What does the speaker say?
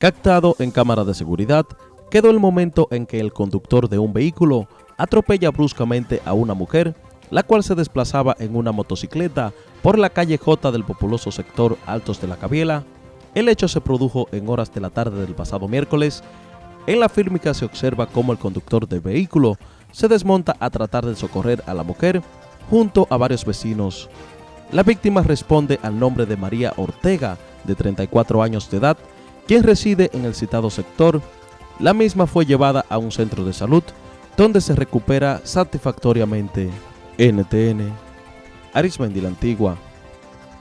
Captado en cámara de seguridad, quedó el momento en que el conductor de un vehículo atropella bruscamente a una mujer, la cual se desplazaba en una motocicleta por la calle J del populoso sector Altos de la Cabiela. El hecho se produjo en horas de la tarde del pasado miércoles. En la fílmica se observa cómo el conductor del vehículo se desmonta a tratar de socorrer a la mujer junto a varios vecinos. La víctima responde al nombre de María Ortega, de 34 años de edad, quien reside en el citado sector. La misma fue llevada a un centro de salud donde se recupera satisfactoriamente. NTN, Arismendi la Antigua.